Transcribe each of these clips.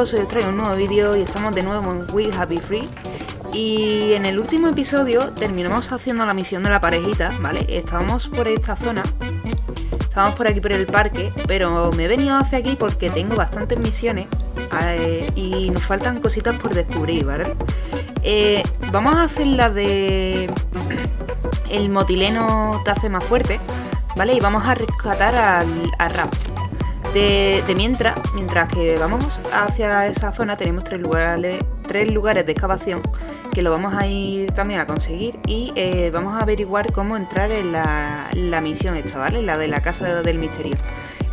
chicos, hoy os traigo un nuevo vídeo y estamos de nuevo en We Happy Free Y en el último episodio terminamos haciendo la misión de la parejita, ¿vale? Estábamos por esta zona Estábamos por aquí por el parque, pero me he venido hacia aquí porque tengo bastantes misiones eh, Y nos faltan cositas por descubrir, ¿vale? Eh, vamos a hacer la de... El motileno te hace más fuerte, ¿vale? Y vamos a rescatar al, al Rap de, mientras, mientras que vamos hacia esa zona tenemos tres lugares, tres lugares de excavación que lo vamos a ir también a conseguir y eh, vamos a averiguar cómo entrar en la, la, misión esta, ¿vale? La de la casa del misterio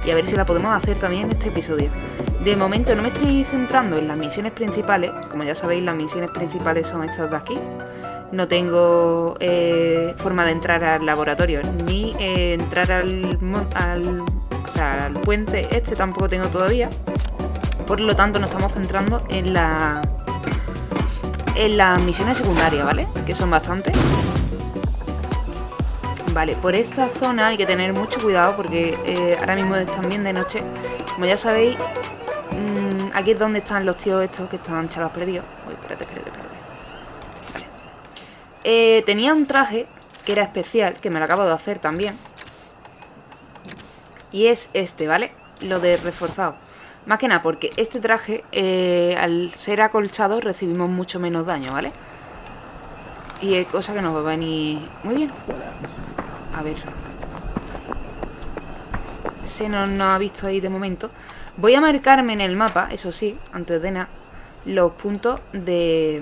y a ver si la podemos hacer también en este episodio. De momento no me estoy centrando en las misiones principales, como ya sabéis las misiones principales son estas de aquí. No tengo eh, forma de entrar al laboratorio ni eh, entrar al, al o sea, el puente este tampoco tengo todavía. Por lo tanto, nos estamos centrando en la en las misiones secundarias, ¿vale? Que son bastantes. Vale, por esta zona hay que tener mucho cuidado porque eh, ahora mismo están bien de noche. Como ya sabéis, mmm, aquí es donde están los tíos estos que están chalos perdidos. Uy, espérate, espérate, espérate. Vale. Eh, tenía un traje que era especial, que me lo acabo de hacer también. Y es este, ¿vale? Lo de reforzado. Más que nada porque este traje, eh, al ser acolchado, recibimos mucho menos daño, ¿vale? Y es cosa que nos va a venir muy bien. A ver. Se nos, no ha visto ahí de momento. Voy a marcarme en el mapa, eso sí, antes de nada, los puntos de,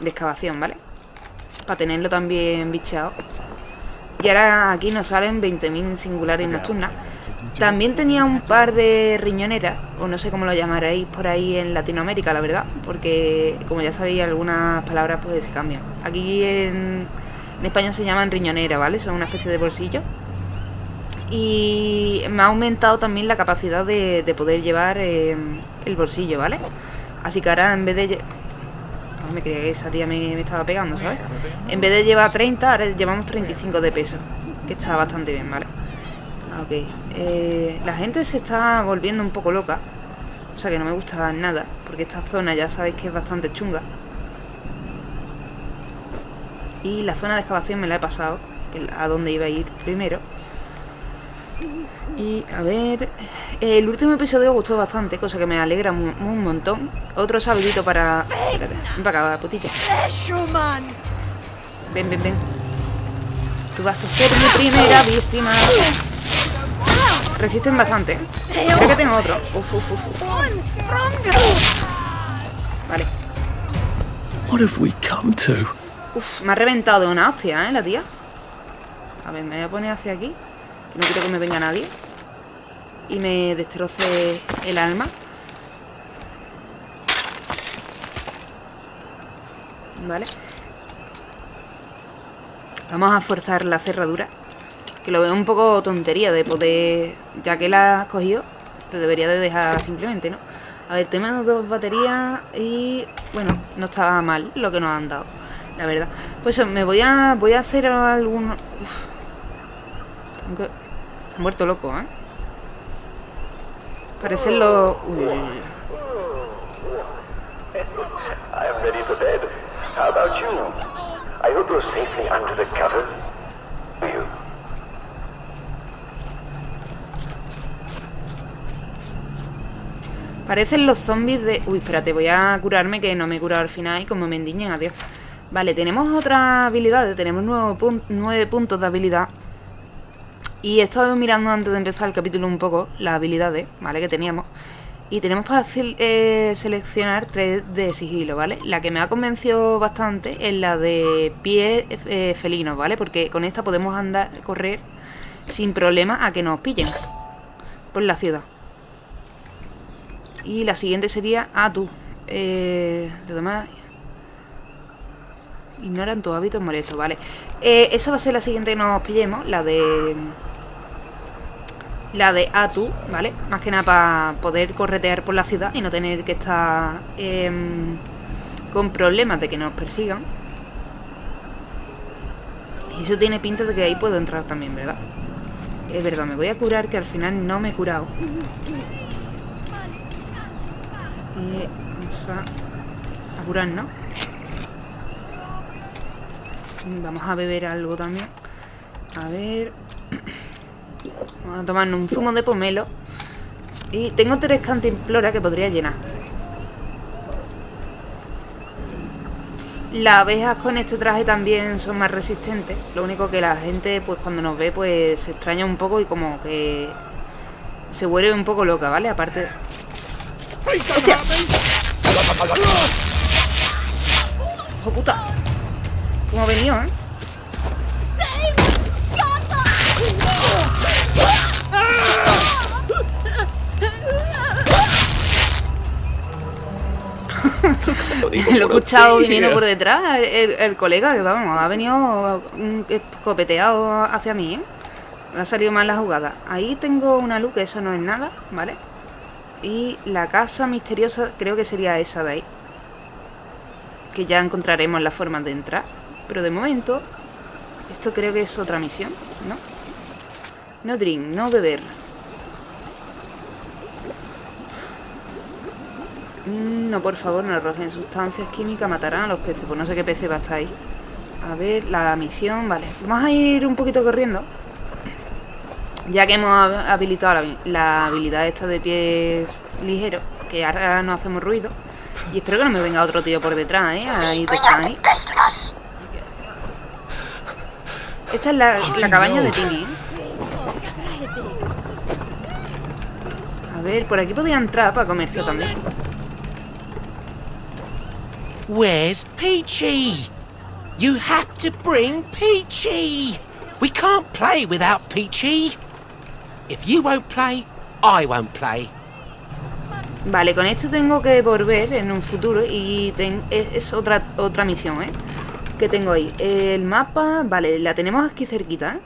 de excavación, ¿vale? Para tenerlo también bicheado. Y ahora aquí nos salen 20.000 singulares nocturnas. También tenía un par de riñoneras, o no sé cómo lo llamaréis por ahí en Latinoamérica, la verdad, porque como ya sabéis, algunas palabras pues se cambian. Aquí en, España se llaman riñonera, ¿vale? Son una especie de bolsillo. Y me ha aumentado también la capacidad de, poder llevar eh, el bolsillo, ¿vale? Así que ahora en vez de me creía que esa tía me, estaba pegando, ¿sabes? En vez de llevar 30, ahora llevamos 35 de peso. Que está bastante bien, ¿vale? Ok. Eh, la gente se está volviendo un poco loca. O sea que no me gusta nada. Porque esta zona ya sabéis que es bastante chunga. Y la zona de excavación me la he pasado. A donde iba a ir primero. Y a ver... El último episodio gustó bastante, cosa que me alegra un, montón. Otro saludito para... Espérate, ven para acá, putilla. Ven, ven, ven. Tú vas a ser mi primera víctima. Resisten bastante. Creo que tengo otro. Uf, uf, uf, uf. Vale. What have we come to? Uf, me ha reventado una hostia, ¿eh? La tía. A ver, me voy a poner hacia aquí. Que no quiero que me venga nadie y me destroce el alma. Vale. Vamos a forzar la cerradura. Que lo veo un poco tontería de poder... Ya que la has cogido, te debería de dejar simplemente, ¿no? A ver, tenemos dos baterías y... Bueno, no estaba mal lo que nos han dado, la verdad. Pues me voy a... Voy a hacer algún... Se ha muerto loco, ¿eh? Parecen los... Uy, uy, uy. I'm ready for bed. How about you? I hope you're safely under the cover. You. Parecen los zombies de... Uy, espérate, voy a curarme que no me he curado al final y como me endiñen, adiós. Vale, tenemos otras habilidades, tenemos nueve puntos de habilidad y he mirando antes de empezar el capítulo un poco las habilidades, ¿vale? Que teníamos. Y tenemos para eh, seleccionar tres de sigilo, ¿vale? La que me ha convencido bastante es la de pie eh, felino, ¿vale? Porque con esta podemos andar, correr sin problema a que nos pillen por la ciudad. Y la siguiente sería a tú. Eh, lo demás... Ignoran tus hábitos molestos, ¿vale? Eh, esa va a ser la siguiente que nos pillemos, la de la de Atu, ¿vale? Más que nada para poder corretear por la ciudad y no tener que estar em, con problemas de que nos persigan. Y eso tiene pinta de que ahí puedo entrar también, ¿verdad? Es verdad, me voy a curar que al final no me he curado. Vamos a, a curarnos. Vamos a beber algo también. A ver. Vamos a tomarnos un zumo de pomelo. Y tengo tres cantimploras que podría llenar. Las abejas con este traje también son más resistentes. Lo único que la gente, pues cuando nos ve, pues se extraña un poco y como que se vuelve un poco loca, ¿vale? Aparte... ¡Hijo puta! ¿Cómo ha venido, eh? Lo he escuchado viniendo por detrás, el, el colega, que vamos, ha venido mm, escopeteado hacia mí, ¿eh? Me ha salido mal la jugada. Ahí tengo una luz, que eso no es nada, ¿vale? Y la casa misteriosa creo que sería esa de ahí. Que ya encontraremos la forma de entrar. Pero de momento, esto creo que es otra misión, ¿no? No drink, no beber. Mm, No, por favor, no arrojen sustancias químicas, matarán a los peces. Pues no sé qué peces va a estar ahí. A ver, la misión, vale. Vamos a ir un poquito corriendo. Ya que hemos hab- habilitado la, la habilidad esta de pies ligeros, que ahora no hacemos ruido. Y espero que no me venga otro tío por detrás, ¿eh? Ahí detrás, ahí. Esta es la, la cabaña de Timmy, ¿eh? A ver, por aquí podía entrar para comercio también. Where's Peachy? You have to bring Peachy. We can't play without Peachy. If you won't play, I won't play. Vale, con esto tengo que volver en un futuro y ten- es, otra, otra misión, ¿eh? Que tengo ahí. El mapa, vale, la tenemos aquí cerquita, ¿eh?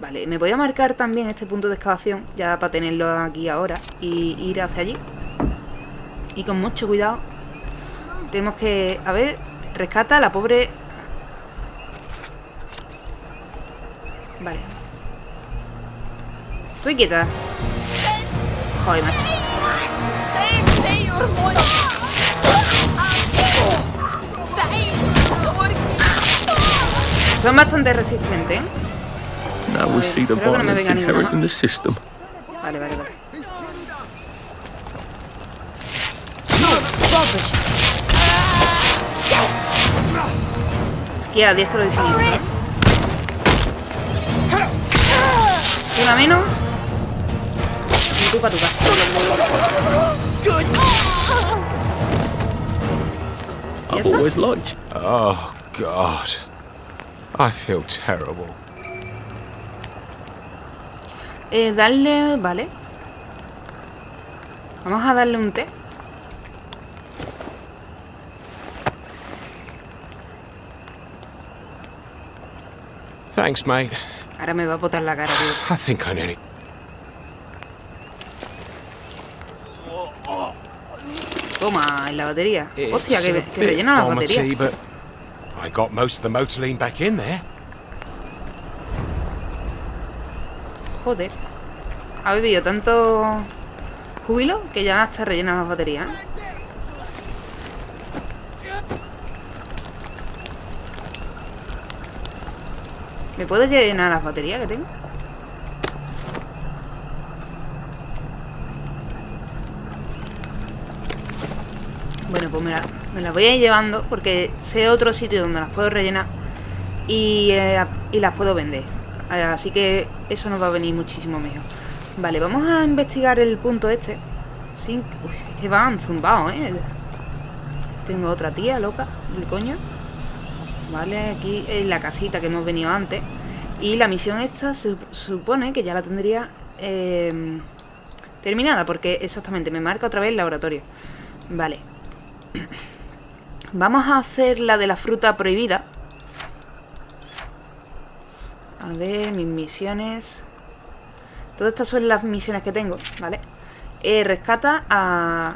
Vale, me voy a marcar también este punto de excavación, ya para tenerlo aquí ahora y ir hacia allí. Y con mucho cuidado. Tenemos que... A ver, rescata a la pobre... Vale. Estoy quieta. Joder, macho. Son bastante resistentes, ¿eh? The Creo que no me venga ninguna. Vale, vale, vale. Aquí a diestro de siniestro. Una menos. Y tú para tu casa. I've always liked Oh, God. I feel terrible. Eh, darle... Vale. Vamos a darle un té. Thanks, mate. Ahora me va a botar la cara, tío. I think I nearly. Toma, en la batería. It's Hostia, que, que rellena la batería. but I got most of the motorline back in there. Joder. Ha bebido tanto júbilo que ya está rellena las baterías. ¿Me puedo llenar las baterías que tengo? Bueno, pues me, me las voy a ir llevando porque sé otro sitio donde las puedo rellenar y, eh, y las puedo vender. Así que eso nos va a venir muchísimo mejor. Vale, vamos a investigar el punto este. Sin... Es que van zumbados, ¿eh? Tengo otra tía loca, del coño. Vale, aquí es la casita que hemos venido antes. Y la misión esta se supone que ya la tendría eh, terminada, porque exactamente me marca otra vez el laboratorio. Vale. Vamos a hacer la de la fruta prohibida. A ver, mis misiones. Todas estas son las misiones que tengo, ¿vale? Eh, rescata a...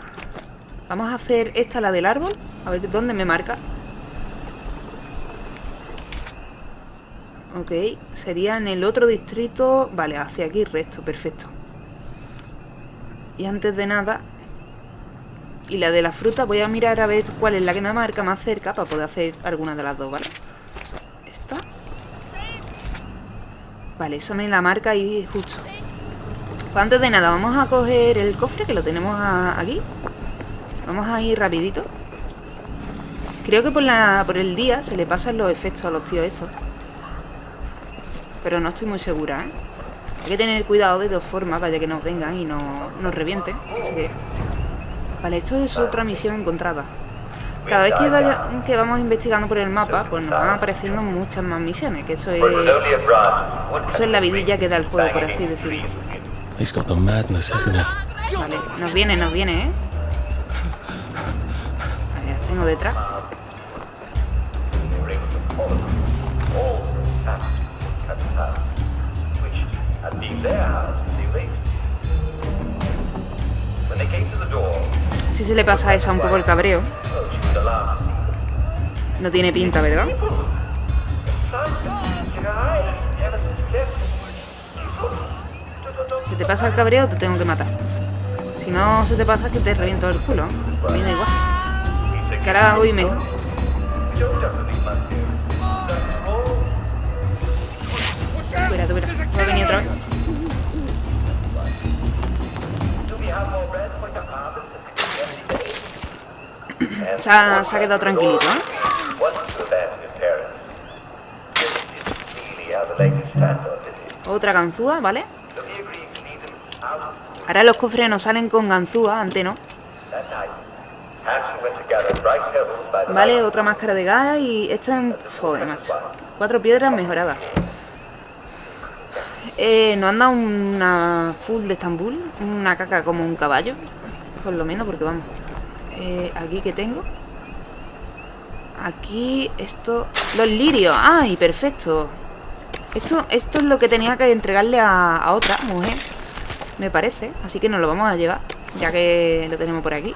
Vamos a hacer esta, la del árbol. A ver dónde me marca. Ok, sería en el otro distrito. Vale, hacia aquí recto, perfecto. Y antes de nada, Y la de la fruta voy a mirar a ver cuál es la que me marca más cerca para poder hacer alguna de las dos, ¿vale? Esta. Vale, esa me la marca ahí justo. Pues antes de nada, vamos a coger el cofre que lo tenemos aquí. Vamos a ir rapidito. Creo que por, la, por el día se le pasan los efectos a los tíos estos. Pero no estoy muy segura, ¿eh? Hay que tener cuidado de dos formas, vaya que nos vengan y no, nos revienten. Así que... Vale, esto es otra misión encontrada. Cada vez que, vaya, que vamos investigando por el mapa, pues nos van apareciendo muchas más misiones, que eso es, eso es la vidilla que da el juego, por así decirlo. He's got the madness, hasn't he? Vale, nos viene, nos viene, ¿eh? Vale, las tengo detrás. Se le pasa a esa un poco el cabreo. No tiene pinta, ¿verdad? Si te pasa el cabreo, te tengo que matar. Si no se te pasa, es que te reviento el culo. A mí da igual. Que ahora voy mejor. Espera, verás. Voy a venir otra vez. Se ha, quedado tranquilito, ¿eh? Otra ganzúa, ¿vale? Ahora los cofres nos salen con ganzúa, antes no. Vale, otra máscara de gas y esta en... Joder, macho. Cuatro piedras mejoradas. Eh, nos han dado una full de Estambul, una caca como un caballo, por lo menos, porque vamos. Eh, aquí que tengo. Aquí esto... Los lirios. ¡Ay, perfecto! Esto, esto es lo que tenía que entregarle a, otra mujer, me parece. Así que nos lo vamos a llevar, ya que lo tenemos por aquí.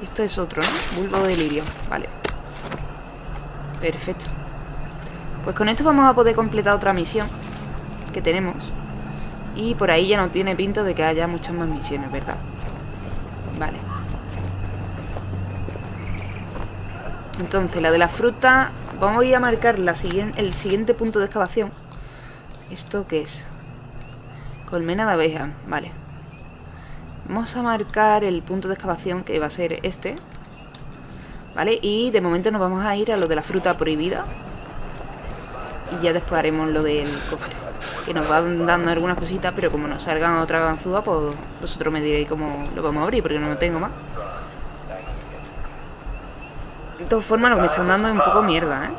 Esto es otro, ¿no? Bulbo de lirio. Vale. Perfecto. Pues con esto vamos a poder completar otra misión que tenemos. Y por ahí ya no tiene pinta de que haya muchas más misiones, ¿verdad? Vale. Entonces, la de la fruta... Vamos a marcar el siguiente punto de excavación. ¿Esto qué es? Colmena de abeja. Vale. Vamos a marcar el punto de excavación que va a ser este. ¿Vale? Y de momento nos vamos a ir a lo de la fruta prohibida. Y ya después haremos lo del cofre. Que nos van dando algunas cositas, pero como nos salgan otra ganzúa, pues vosotros me diréis cómo lo vamos a abrir, porque no lo tengo más. De todas formas, lo que me están dando es un poco mierda, ¿eh?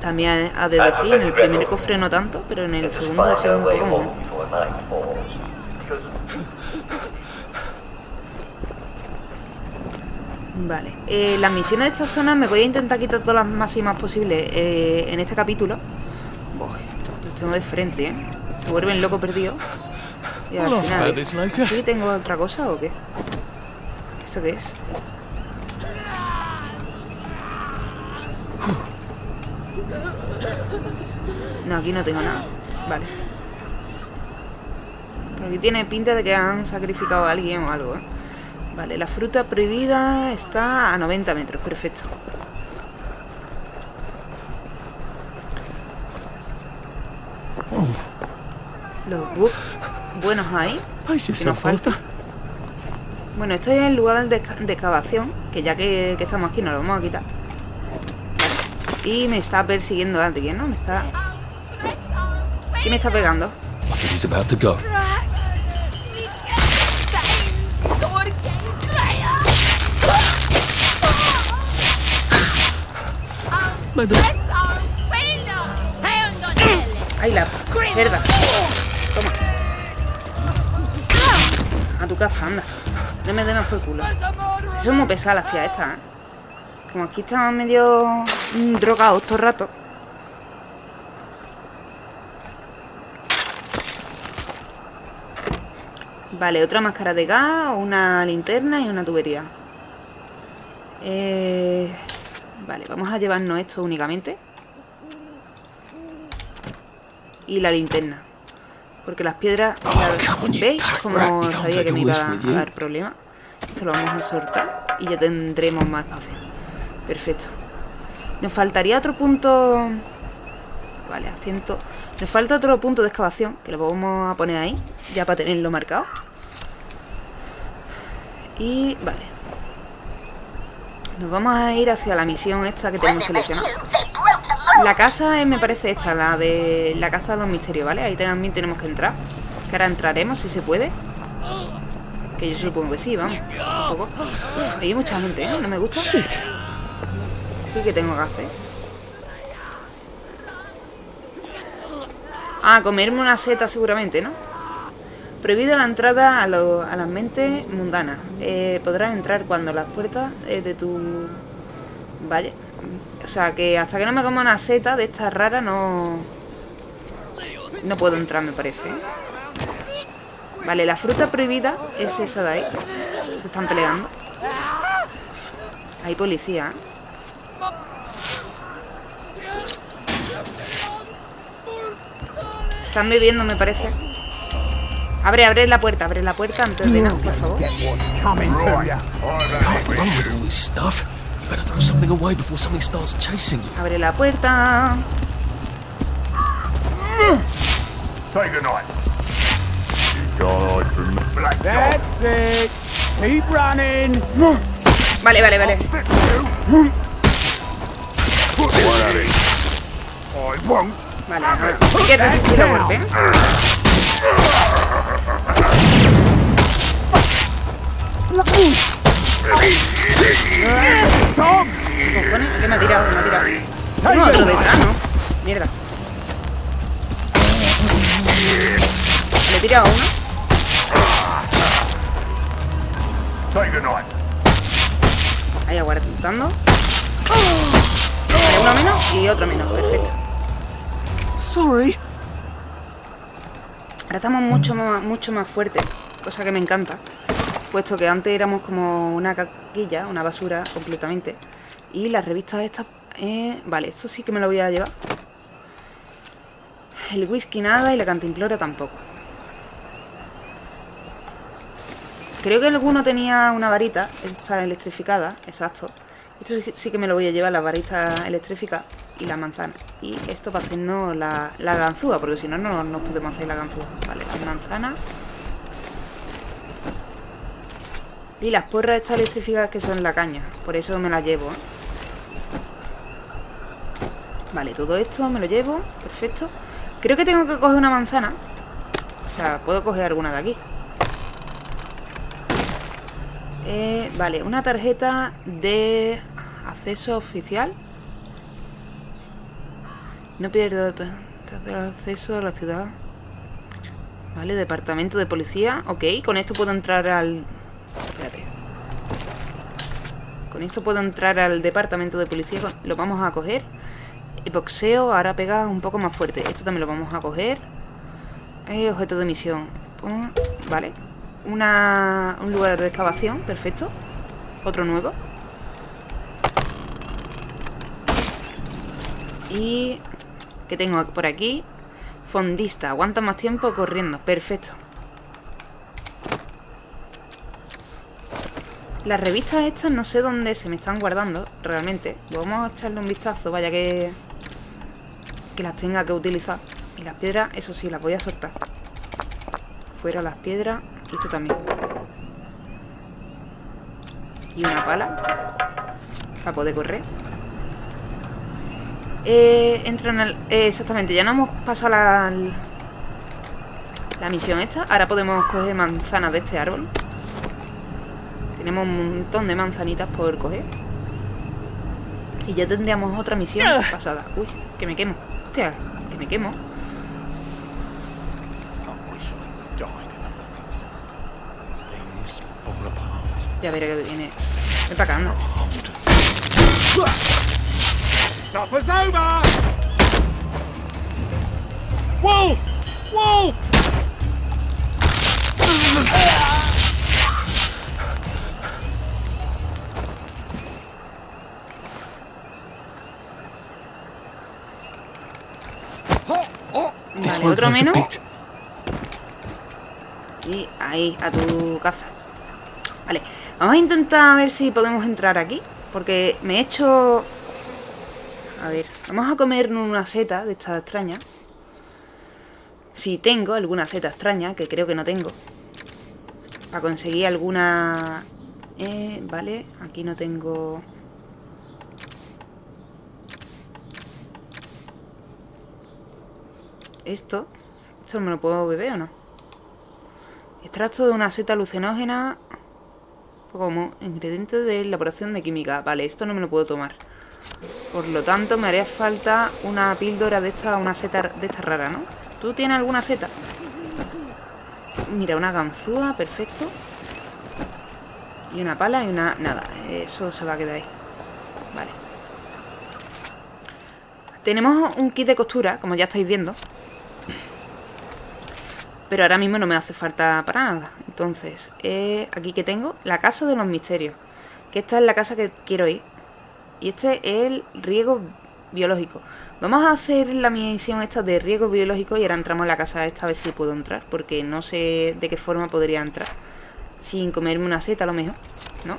También ha de decir, en el primer cofre no tanto, pero en el segundo ha sido un poco más. Vale, eh, las misiones de esta zona me voy a intentar quitar todas las máximas posibles eh, en este capítulo. Buah, los tengo de frente, ¿eh? Se vuelven loco perdido. Y al final... later. ¿Aquí tengo otra cosa o qué? ¿Esto qué es? No, aquí no tengo nada. Vale. Pero aquí tiene pinta de que han sacrificado a alguien o algo, ¿eh? Vale, la fruta prohibida está a 90 metros, perfecto. Los bugs buenos ahí. Pace Que nos falta. Bueno, esto es el lugar de excavación, que ya que, que estamos aquí nos lo vamos a quitar. Y me está persiguiendo alguien, ¿no? Me está... ¿Quién me está pegando? ¡Ay, la cerda! Toma. A tu casa, anda. No me dé más por culo. Son muy pesadas las tías estas, ¿eh? Como aquí están medio mm, drogados todo el rato. Vale, otra máscara de gas, una linterna y una tubería. Eh, Vale, vamos a llevarnos esto únicamente. Y la linterna. Porque las piedras... You ¿Veis? Como sabía que me iba a, dar problemas. Esto lo vamos a soltar y ya tendremos más espacio. Perfecto. Nos faltaría otro punto... Vale, asiento... Nos falta otro punto de excavación, que lo vamos a poner ahí, ya para tenerlo marcado. Y... vale. Nos vamos a ir hacia la misión esta que tenemos seleccionada. La casa me parece esta, la de la casa de los misterios, ¿vale? Ahí también tenemos que entrar. Que ahora entraremos, si se puede. Que yo supongo que sí, vamos. Un poco. Uf, hay mucha gente, ¿eh? No me gusta. ¿Y qué tengo que hacer? Ah, comerme una seta seguramente, ¿no? Prohibida la entrada a, lo- a las mentes mundanas. Eh, podrás entrar cuando las puertas eh, de tu... Vaya. O sea, que hasta que no me coma una seta de estas raras no... No puedo entrar, me parece. ¿eh? Vale, la fruta prohibida es esa de ahí. Se están peleando. Hay policía, ¿eh? Están bebiendo, me parece. Abre, abre la puerta, abre la puerta antes de nada, por favor. Abre la puerta. Take a knife. God, black That's it. Keep running. Vale, vale, vale. I won't. Vale, ahora. Hay que resistir el golpe. Cojones, ¿a qué me ha tirado? Me ha tirado. Otro detrás, ¿no? Mierda. Le he tirado a uno. A. Ahí aguantando. Vale, uno menos y otro menos. Perfecto. Sorry. Ahora estamos mucho más, mucho más fuertes, cosa que me encanta. Puesto que antes éramos como una caquilla, una basura completamente. Y las revistas estas... eh, vale, esto sí que me lo voy a llevar. El whisky nada y la cantimplora tampoco. Creo que alguno tenía una varita, esta electrificada, exacto. Esto sí- que me lo voy a llevar, la varita electrificada y la manzana. Y esto para hacernos la, la ganzúa, porque si no, no nos podemos hacer la ganzúa. Vale, las manzanas. Y las porras estas electrificadas que son la caña, por eso me las llevo. ¿eh? Vale, todo esto me lo llevo, perfecto. Creo que tengo que coger una manzana. O sea, puedo coger alguna de aquí. Eh, vale, una tarjeta de acceso oficial. No de acceso a la ciudad. Vale, departamento de policía. Ok, con esto puedo entrar al... Espérate. Con esto puedo entrar al departamento de policía. Lo vamos a coger. Y boxeo ahora pega un poco más fuerte. Esto también lo vamos a coger. Objeto de misión. Vale. Una, un lugar de excavación. Perfecto. Otro nuevo. Y... ¿Qué tengo por aquí? Fondista. Aguanta más tiempo corriendo. Perfecto. Las revistas estas no sé dónde se me están guardando realmente. Vamos a echarle un vistazo, vaya que... Que las tenga que utilizar. Y las piedras, eso sí, las voy a soltar. Fuera las piedras. Y esto también. Y una pala. Para poder correr. Eh, entran al... eh, exactamente, ya no hemos pasado la... La misión esta. Ahora podemos coger manzanas de este árbol. Tenemos un montón de manzanitas por coger. Y ya tendríamos otra misión pasada. Uy, que me quemo. Hostia, que me quemo. Ya veré que viene. Ven para acá, anda. Supper's over! Wolf! Wolf! Vale, otro a menos. Y ahí, a tu caza. Vale, vamos a intentar ver si podemos entrar aquí. Porque me he hecho... A ver, vamos a comer una seta de esta extraña. Si tengo alguna seta extraña, que creo que no tengo. Para conseguir alguna... Eh, vale, aquí no tengo... Esto... ¿Esto me lo puedo beber o no? Extracto de una seta alucinógena como ingrediente de elaboración de química. Vale, esto no me lo puedo tomar. Por lo tanto, me haría falta una píldora de esta, una seta de esta rara, ¿no? ¿Tú tienes alguna seta? Mira, una ganzúa, perfecto. Y una pala y una... Nada, eso se va a quedar ahí. Vale. Tenemos un kit de costura, como ya estáis viendo. Pero ahora mismo no me hace falta para nada. Entonces, eh, aquí que tengo, la casa de los misterios. Que esta es la casa que quiero ir. Y este es el riego biológico. Vamos a hacer la misión esta de riego biológico y ahora entramos a la casa esta a ver si puedo entrar. Porque no sé de qué forma podría entrar. Sin comerme una seta a lo mejor, ¿no?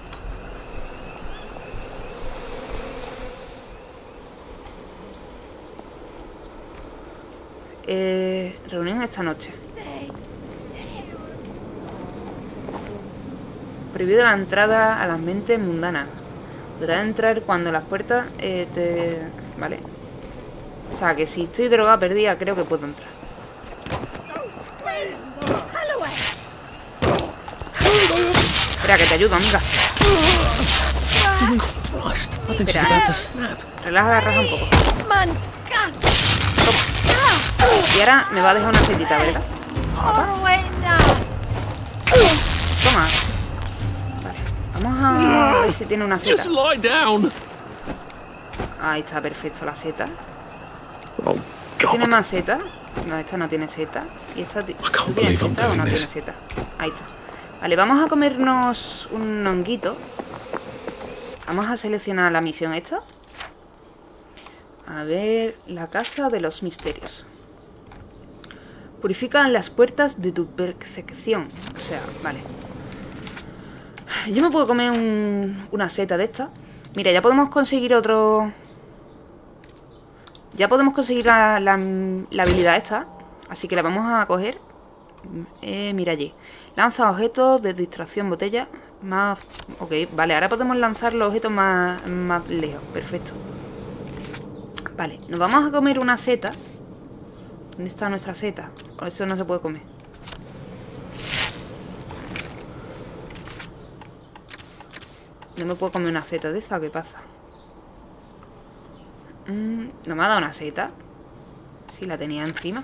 Eh, reunión esta noche. Prohibido la entrada a las mentes mundanas. Podrás entrar cuando las puertas eh, te... Vale. O sea, que si estoy drogada perdida, creo que puedo entrar. Espera, que te ayudo, amiga. Espera. snap. Relaja la raja un poco. Y ahora me va a dejar una setita, ¿verdad? Toma. Vamos a ver si tiene una seta. Just lie down. Ahí está, perfecto, la seta. Oh, ¿Tiene más seta? No, esta no tiene seta. ¿Y esta ti- can't ¿tú tienes believe I'm seta o no tiene seta? Ahí está. Vale, vamos a comernos un honguito. Vamos a seleccionar la misión esta. A ver, la casa de los misterios. Purifica las puertas de tu percepción. O sea, vale. Yo me puedo comer un- una seta de esta. Mira, ya podemos conseguir otro... Ya podemos conseguir la, la- habilidad esta. Así que la vamos a coger. Eh, mira allí. Lanza objetos de distracción botella. Más... Ok, vale. Ahora podemos lanzar los objetos más, más lejos. Perfecto. Vale. Nos vamos a comer una seta. ¿Dónde está nuestra seta? Eso no se puede comer. No me puedo comer una seta de esa. ¿Qué pasa? Mm, ¿No me ha dado una seta? Si la tenía encima.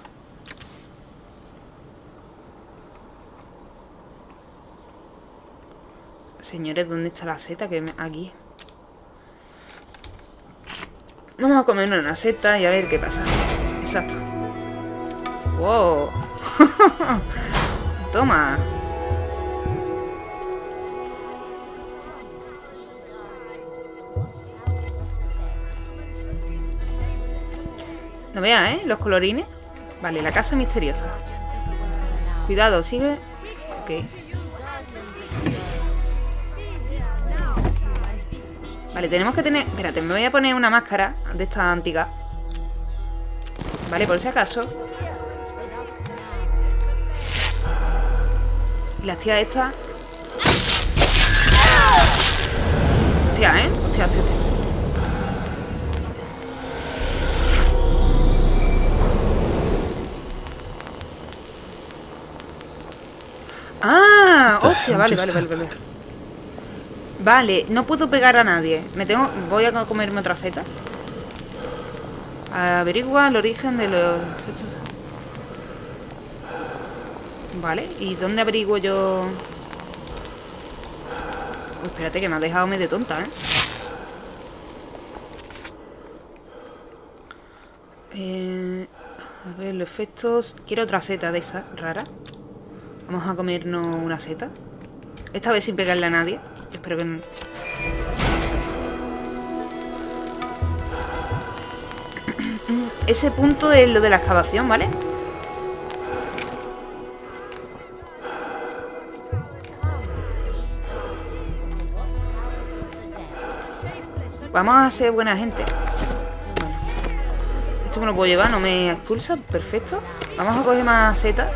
Señores, ¿dónde está la seta? Que me... Aquí. Vamos a comer una seta y a ver qué pasa. Exacto. ¡Wow! Toma. No veas, ¿eh? Los colorines. Vale, la casa misteriosa. Cuidado, sigue. Ok. Vale, tenemos que tener... Espérate, me voy a poner una máscara de esta antigua. Vale, por si acaso. Y las tías estas... Hostia, ¿eh? Hostia, hostia, hostia. Hostia, vale, vale, vale, vale. Vale, no puedo pegar a nadie. Me tengo. Voy a comerme otra zeta. Averigua el origen de los. Vale, ¿y dónde averiguo yo? Oh, espérate, que me ha dejado medio tonta, ¿eh? Eh, a ver, los efectos. Quiero otra seta de esa, rara. Vamos a comernos una seta. Esta vez sin pegarle a nadie. Espero que no. Ese punto es lo de la excavación, ¿vale? Vamos a ser buena gente. Esto me lo puedo llevar, no me expulsa. Perfecto. Vamos a coger más setas.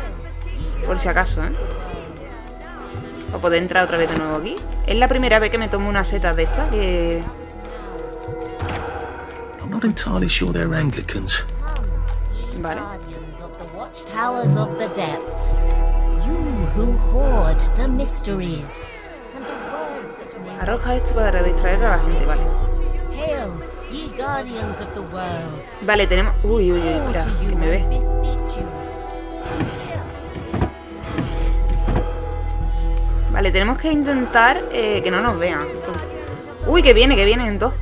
Por si acaso, ¿eh? Para poder entrar otra vez de nuevo aquí. Es la primera vez que me tomo una seta de estas que... I'm not entirely sure they're Anglicans. Vale. Guardians of the watchtowers of the depths. You who hoard the mysteries. And the words that make Arroja esto para distraer a la gente, vale. Hail, ye guardians of the worlds. Vale, tenemos... Uy, uy, uy, espera, que me ve. Vale, tenemos que intentar eh, que no nos vean. Uy, que viene, que vienen dos.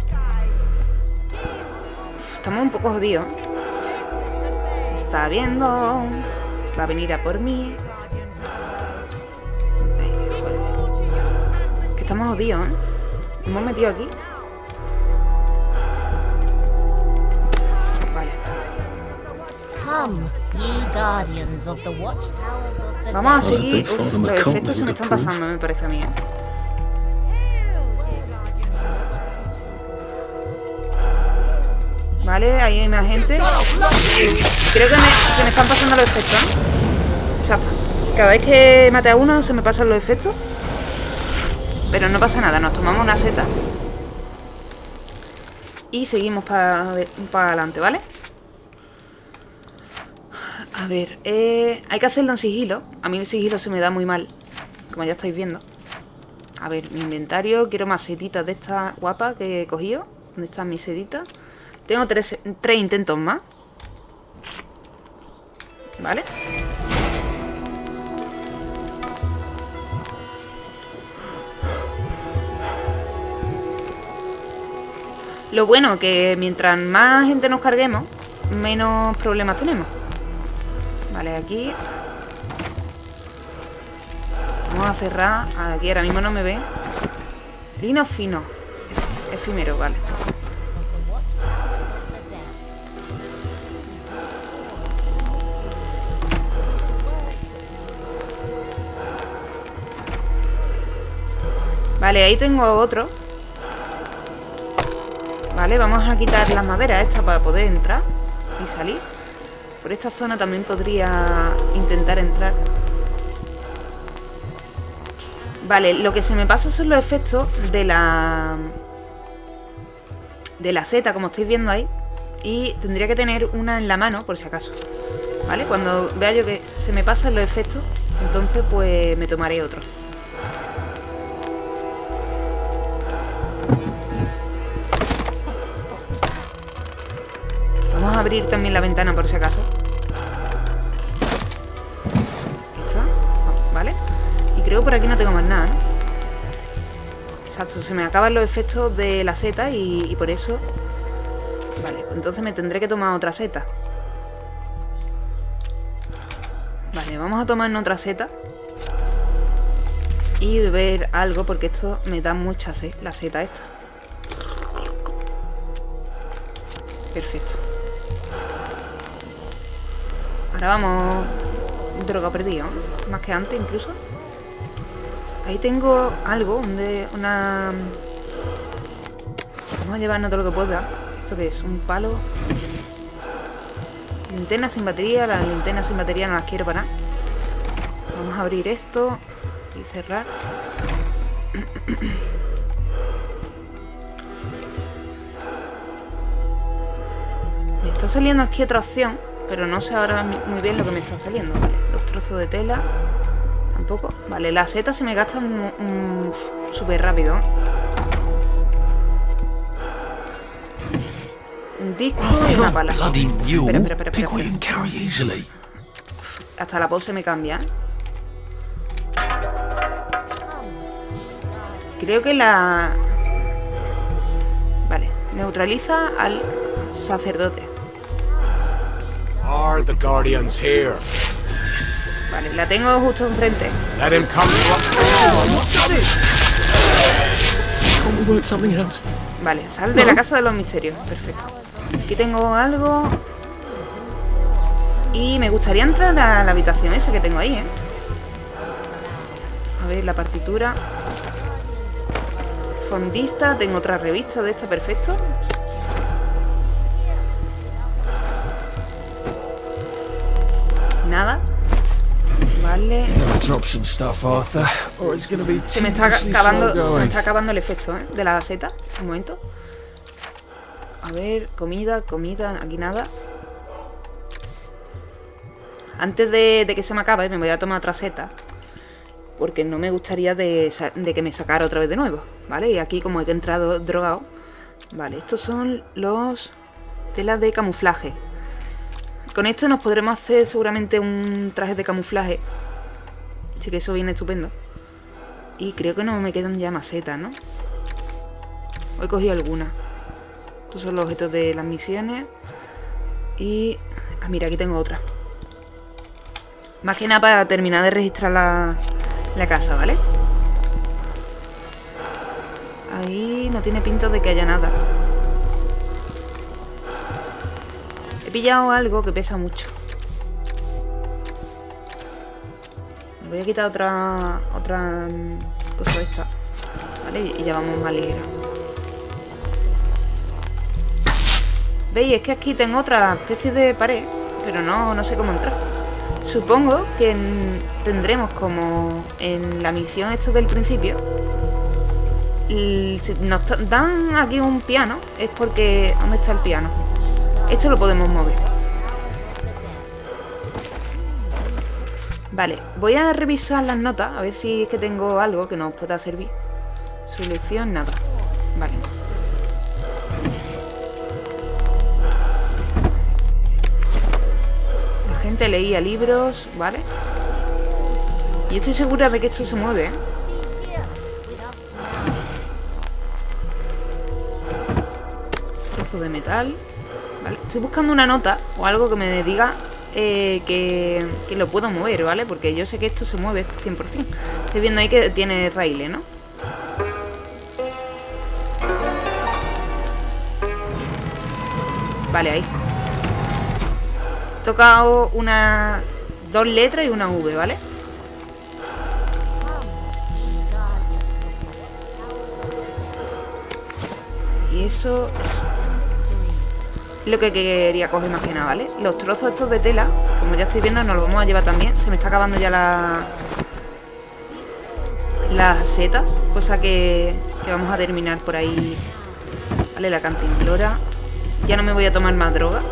Estamos un poco jodidos. Está viendo. Va a venir a por mí. Ay. Que estamos jodidos, ¿eh? Hemos metido aquí. Vamos a seguir. Uf, los efectos se me están pasando, me parece a mí, ¿eh? Vale, ahí hay más gente. Creo que me- se me están pasando los efectos, ¿no? Exacto. Cada vez que mate a uno se me pasan los efectos. Pero no pasa nada, nos tomamos una seta. Y seguimos para adelante, ¿vale? A ver, eh, hay que hacerlo en sigilo. A mí el sigilo se me da muy mal, como ya estáis viendo. A ver, mi inventario. Quiero más setitas de estas guapas que he cogido. ¿Dónde están mis setitas? Tengo tres, tres intentos más. ¿Vale? Lo bueno que mientras más gente nos carguemos, menos problemas tenemos. Vale, aquí. Vamos a cerrar. Aquí ahora mismo no me ven. Lino fino. Efímero, vale. Vale, ahí tengo otro. Vale, vamos a quitar las maderas estas para poder entrar y salir. Por esta zona también podría intentar entrar. Vale, lo que se me pasa son los efectos de la... De la seta, como estáis viendo ahí. Y tendría que tener una en la mano, por si acaso. ¿Vale? Cuando vea yo que se me pasan los efectos, entonces pues me tomaré otro. Vamos a abrir también la ventana por si acaso. Creo por aquí no tengo más nada, ¿no? Exacto, se me acaban los efectos de la seta y, por eso... Vale, pues entonces me tendré que tomar otra seta. Vale, vamos a tomar otra seta. Y beber algo porque esto me da mucha sed, la seta esta. Perfecto. Ahora vamos droga perdido, ¿no? más que antes incluso. Ahí tengo algo, una... Vamos a llevarnos todo lo que pueda. ¿Esto qué es? Un palo. Linterna sin batería, las linternas sin batería no las quiero para nada. Vamos a abrir esto y cerrar. Me está saliendo aquí otra opción, pero no sé ahora muy bien lo que me está saliendo. Vale, dos trozos de tela. Tampoco. Vale, la seta se me gasta mu- súper rápido. Un disco y una pala. Espera, espera, espera, espera. Hasta la pose me cambia. Creo que la... Vale, neutraliza al sacerdote. Are the Guardians here? Vale, la tengo justo enfrente. Let him come? Vale, sal de la casa de los misterios. Perfecto. Aquí tengo algo. Y me gustaría entrar a la habitación esa que tengo ahí, ¿eh? A ver, la partitura. Fondista, tengo otra revista de esta, perfecto. Nada. Be Se me está acabando, slow se me going. está acabando el efecto, ¿eh? De la seta. Un momento. A ver, comida, comida, aquí nada. Antes de, de que se me acabe, me voy a tomar otra seta. Porque no me gustaría de, de que me sacara otra vez de nuevo. ¿Vale? Y aquí, como he entrado drogado. Vale, estos son los telas de camuflaje. Con esto nos podremos hacer seguramente un traje de camuflaje. Así que eso viene estupendo. Y creo que no me quedan ya macetas, ¿no? He cogido alguna. Estos son los objetos de las misiones. Y... Ah, mira, aquí tengo otra. Más que nada para terminar de registrar la, la casa, ¿vale? Ahí no tiene pinta de que haya nada. He pillado algo que pesa mucho. Voy a quitar otra otra mm, cosa de esta. ¿Vale? Y ya vamos más ligera. ¿Veis? Es que aquí tengo otra especie de pared, pero no, no sé cómo entrar. Supongo que mm, tendremos como en la misión esta del principio. Si nos dan aquí un piano, es porque... ¿Dónde está el piano? Esto lo podemos mover. Vale, voy a revisar las notas, a ver si es que tengo algo que nos pueda servir. Selección, nada. Vale. La gente leía libros, ¿vale? Y estoy segura de que esto se mueve, ¿eh? De metal. Vale, estoy buscando una nota o algo que me diga eh, que, que lo puedo mover, ¿vale? Porque yo sé que esto se mueve 100%. Estoy viendo ahí que tiene raíles, ¿no? Vale, ahí. He tocado una... Dos letras y una V, ¿vale? Y eso es lo que quería coger más que nada, ¿vale? Los trozos estos de tela, como ya estáis viendo, nos los vamos a llevar también. Se me está acabando ya la... La seta, cosa que, que vamos a terminar por ahí. Vale, la cantimplora. Ya no me voy a tomar más droga.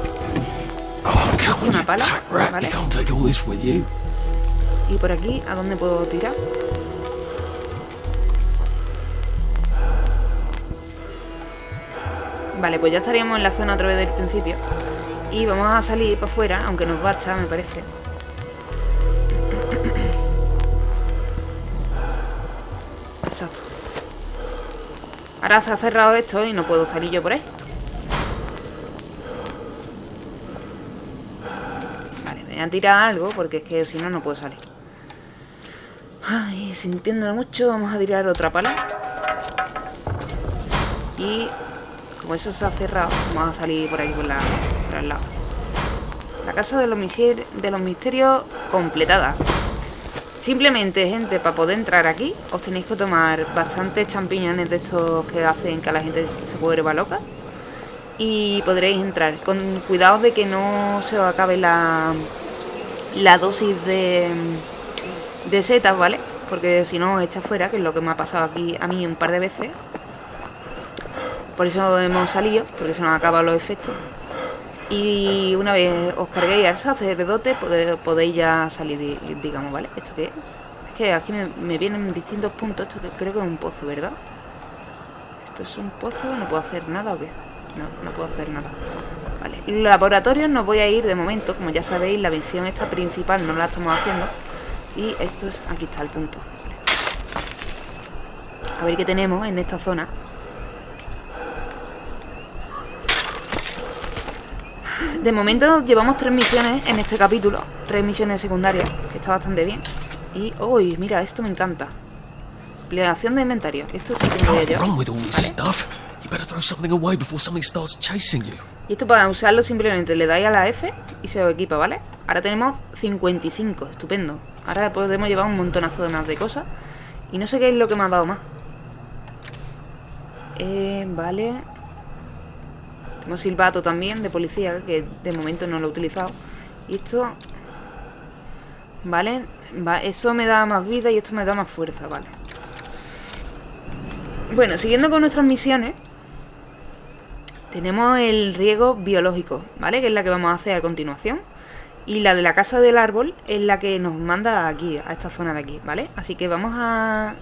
Oh, Una pala. ¿vale? Y por aquí, ¿a dónde puedo tirar? Vale, pues ya estaríamos en la zona otra vez del principio. Y vamos a salir para afuera, aunque nos bacha, me parece. Exacto. Ahora se ha cerrado esto y no puedo salir yo por ahí. Vale, me voy a tirar algo porque es que si no, no puedo salir. Ay, sintiéndolo mucho, vamos a tirar otra pala. Y como eso se ha cerrado, vamos a salir por aquí por, la, por el lado. La casa de los, misterios completada. Simplemente, gente, para poder entrar aquí, os tenéis que tomar bastantes champiñones de estos que hacen que la gente se vuelva loca. Y podréis entrar. Con cuidado de que no se os acabe la, la dosis de, de setas, ¿vale? Porque si no, os echa fuera, que es lo que me ha pasado aquí a mí un par de veces. Por eso hemos salido, porque se nos han acabado los efectos. Y una vez os carguéis al sacerdote, podéis ya salir, di- digamos, ¿vale? ¿Esto qué es? Es que aquí me, vienen distintos puntos. Esto que creo que es un pozo, ¿verdad? ¿Esto es un pozo? ¿No puedo hacer nada o qué? No, no puedo hacer nada. Vale, laboratorios no voy a ir de momento. Como ya sabéis, la misión esta principal no la estamos haciendo. Y esto es... Aquí está el punto. A ver qué tenemos en esta zona. De momento llevamos tres misiones en este capítulo. Tres misiones secundarias, que está bastante bien. Y, uy, mira, esto me encanta. Ampliación de inventario. Esto sí que me this ¿vale? Y esto para usarlo simplemente le dais a la F y se os equipa, ¿vale? Ahora tenemos 55, estupendo. Ahora podemos llevar un montonazo de más de cosas. Y no sé qué es lo que me ha dado más. Eh, vale. Tenemos silbato también de policía, que de momento no lo he utilizado. Y esto... Vale. Va, eso me da más vida y esto me da más fuerza, vale. Bueno, siguiendo con nuestras misiones. Tenemos el riego biológico, ¿vale? Que es la que vamos a hacer a continuación. Y la de la casa del árbol es la que nos manda aquí, a esta zona de aquí, ¿vale? Así que vamos a...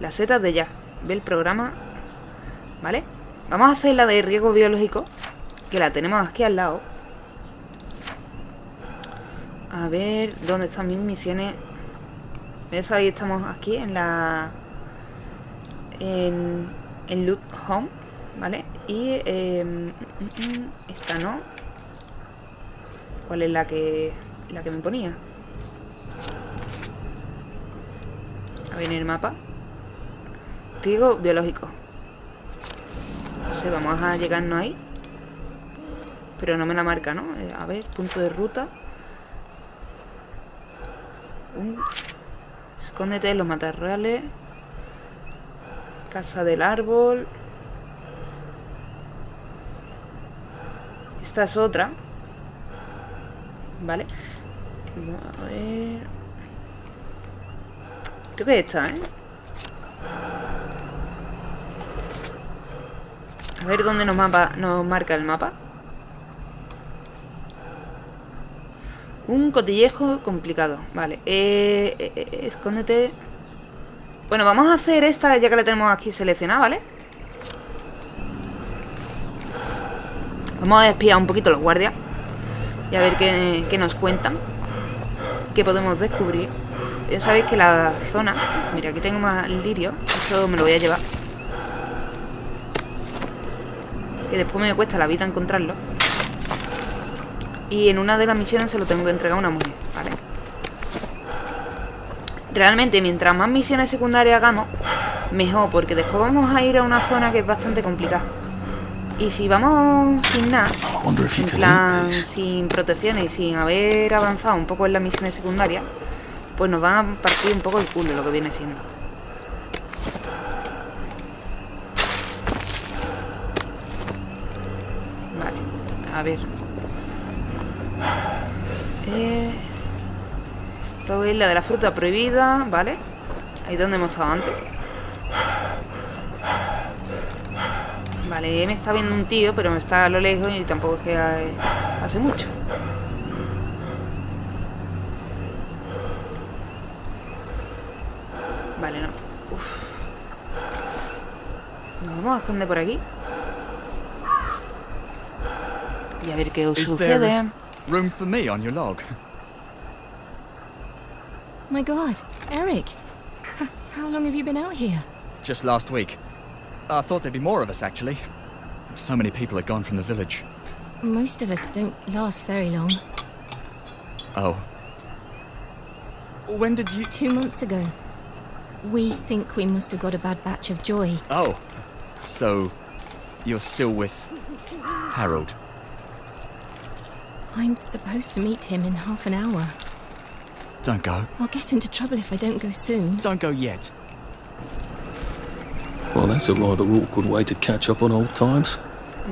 Las setas de Jack. Ve el programa. ¿Vale? Vamos a hacer la de riego biológico. Que la tenemos aquí al lado. A ver, ¿dónde están mis misiones? Ya sabéis, estamos aquí en la... En, en Loot Home, ¿vale? Y eh, mm, mm, esta no. ¿Cuál es la que la que me ponía? A ver en el mapa. Riego biológico. No sé, vamos a llegarnos ahí. Pero no me la marca, ¿no? Eh, a ver, punto de ruta. Un... Escóndete en los matorrales. Casa del árbol. Esta es otra. Vale. A ver. Creo que esta, ¿eh? A ver dónde nos, mapa, nos marca el mapa. Un cotillejo complicado. Vale. Eh, eh, eh, escóndete. Bueno, vamos a hacer esta ya que la tenemos aquí seleccionada, ¿vale? Vamos a espiar un poquito los guardias. Y a ver qué, qué nos cuentan. Qué podemos descubrir. Ya sabéis que la zona... Mira, aquí tengo más lirio. Eso me lo voy a llevar. Que después me cuesta la vida encontrarlo. Y en una de las misiones se lo tengo que entregar a una mujer, ¿vale? Realmente, mientras más misiones secundarias hagamos, mejor, porque después vamos a ir a una zona que es bastante complicada. Y si vamos sin nada, en plan sin protecciones y sin haber avanzado un poco en las misiones secundarias, pues nos van a partir un poco el culo lo que viene siendo. A ver. Eh, esto es la de la fruta prohibida, ¿vale? Ahí donde hemos estado antes. Vale, me está viendo un tío, pero está a lo lejos y tampoco es que eh, hace mucho. Vale, no. Uf. Nos vamos a esconder por aquí. Y a ver qué Is there sucede. room for me on your log? My god, Eric. H- how long have you been out here? Just last week. I thought there'd be more of us, actually. So many people had gone from the village. Most of us don't last very long. Oh. When did you. Two months ago. We think we must have got a bad batch of joy. Oh. So. You're still with. Harold. I'm supposed to meet him in half an hour. Don't go. I'll get into trouble if I don't go soon. Don't go yet. Well, that's a rather awkward way to catch up on old times.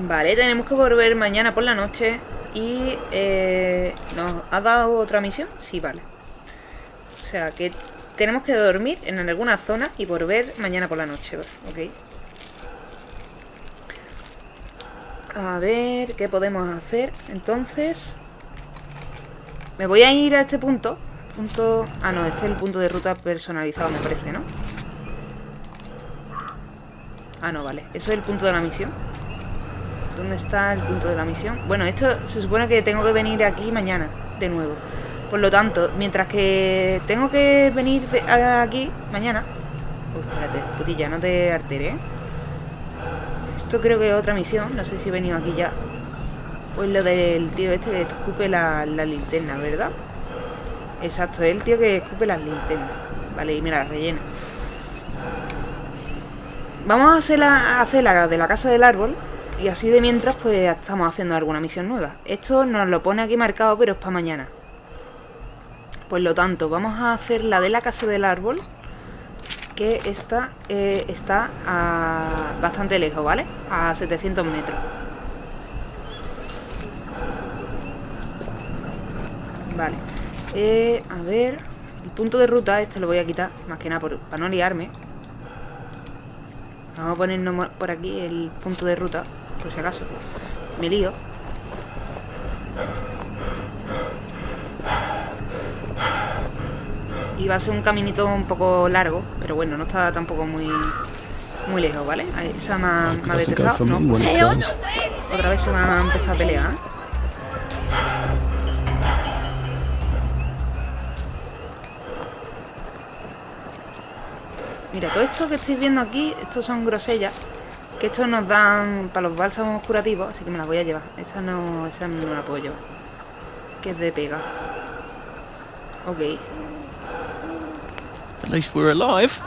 Vale, tenemos que volver mañana por la noche y eh, ¿nos ha dado otra misión? Sí, vale. O sea, que tenemos que dormir en alguna zona y volver mañana por la noche, ok. A ver, ¿qué podemos hacer? Entonces, me voy a ir a este punto. Punto... Ah, no, este es el punto de ruta personalizado, me parece, ¿no? Ah, no, vale. Eso es el punto de la misión. ¿Dónde está el punto de la misión? Bueno, esto se supone que tengo que venir aquí mañana, de nuevo. Por lo tanto, mientras que tengo que venir aquí mañana... Uy, espérate, putilla, no te alteres, ¿eh? Esto creo que es otra misión. No sé si he venido aquí ya. Pues lo del tío este que escupe la, la linterna, ¿verdad? Exacto, es el tío que escupe las linternas. Vale, y me las rellena. Vamos a hacer, la, a hacer la de la casa del árbol. Y así de mientras, pues estamos haciendo alguna misión nueva. Esto nos lo pone aquí marcado, pero es para mañana. Por lo tanto, vamos a hacer la de la casa del árbol. Que esta eh, está a bastante lejos, ¿vale? A 700 metros. Vale. Eh, a ver... El punto de ruta este lo voy a quitar, más que nada por- para no liarme. Vamos a ponernos mo- por aquí el punto de ruta, por si acaso. Me lío. Y va a ser un caminito un poco largo, pero bueno, no está tampoco muy muy lejos, ¿ale? Ahí Esa me ha, me ha detectado. No. me. Otra vez se va a empezar a pelear. ¿eh? Mira, todo esto que estáis viendo aquí, estos son grosellas. Que estos nos dan para los bálsamos curativos, así que me las voy a llevar. Esa no, esa no la puedo llevar. Que es de pega. Ok. At least we're alive.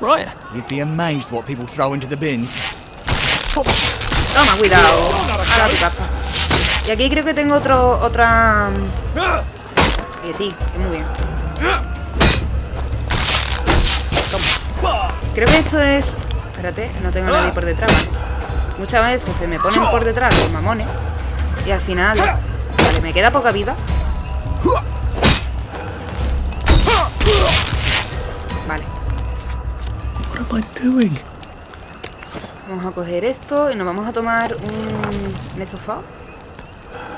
Right. You'd be amazed what people throw into the bins. Toma, cuidado. Ahora tu casa. Y aquí creo que tengo otro, otra... Que sí, que muy bien. Toma. Creo que esto es... Espérate, no tengo a nadie por detrás. ¿vale? Muchas veces se me ponen por detrás los mamones. Y al final... Vale, me queda poca vida. Vamos a coger esto y nos vamos a tomar un, un estofado.